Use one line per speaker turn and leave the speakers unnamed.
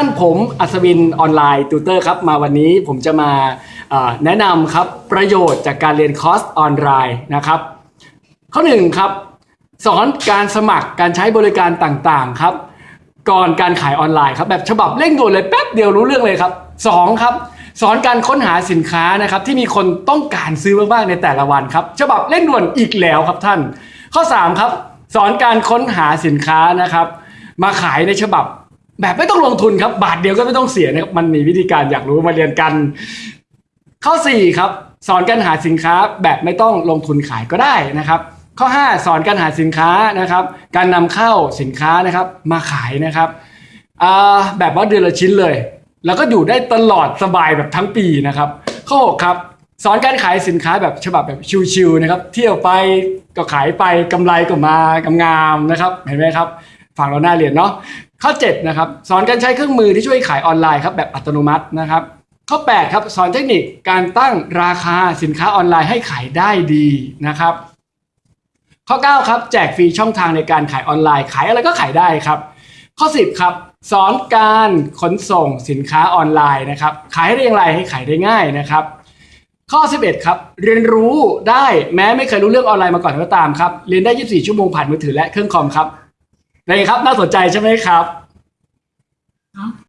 ท่านผมอัศวิน Online Tutor ครับ มาวันนี้ผมจะมาแนะนำครับประโยชน์จากการเรียนคอร์สออนไลน์นะครับ ข้อหนึ่งครับ สอนการสมัครการใช้บริการต่างๆครับ ก่อนการขายออนไลน์ครับแบบฉบับเร่งด่วนเลยแป๊บเดียวรู้เรื่องเลยครับสองครับสอนการค้นหาสินค้านะครับ ที่มีคนต้องการซื้อมากๆในแต่ละวันครับ ฉบับเร่งด่วนอีกแล้วครับท่าน ข้อสามครับสอนการค้นหาสินค้านะครับ มาขายในฉบับ แบบไม่ต้องลงทุนครับ บาทเดียวก็ไม่ต้องเสียนะครับมันมีวิธีการอยากรู้มาเรียนกัน ข้อ 4 ครับ สอนการหาสินค้าแบบไม่ต้องลงทุนขายก็ได้นะครับ ข้อ 5 สอนการหาสินค้านะครับ การนำเข้าสินค้านะครับ มาขายนะครับแบบว่าเดือนละชิ้นเลย แล้วก็อยู่ได้ตลอดสบายแบบทั้งปีนะครับ ข้อ 6 ครับสอนการขายสินค้าแบบฉบับแบบชิวๆนะครับ เที่ยวไปก็ขายไปกำไรก็มางามนะครับ เห็นไหมครับ ฟังเราหน้าเรียนเนาะข้อ7นะครับสอนการใช้เครื่องมือที่ช่วยขายออนไลน์ครับแบบอัตโนมัตินะครับ ข้อ8ครับสอนเทคนิคการตั้งราคาสินค้าออนไลน์ให้ขายได้ดีนะครับ ข้อ9ครับแจกฟรีช่องทางในการขายออนไลน์ขายอะไรก็ขายได้ครับ ข้อ 10ครับสอนการขนส่งสินค้าออนไลน์นะครับ ขายได้อย่างไรให้ขายได้ง่ายนะครับ ข้อ 11 ครับ เรียนรู้ได้แม้ไม่เคยรู้เรื่องออนไลน์มาก่อนก็ตามครับ เรียนได้ 24 ชั่วโมงผ่านมือถือและเครื่องคอมครับ นี่ครับน่าสนใจใช่ไหมครับ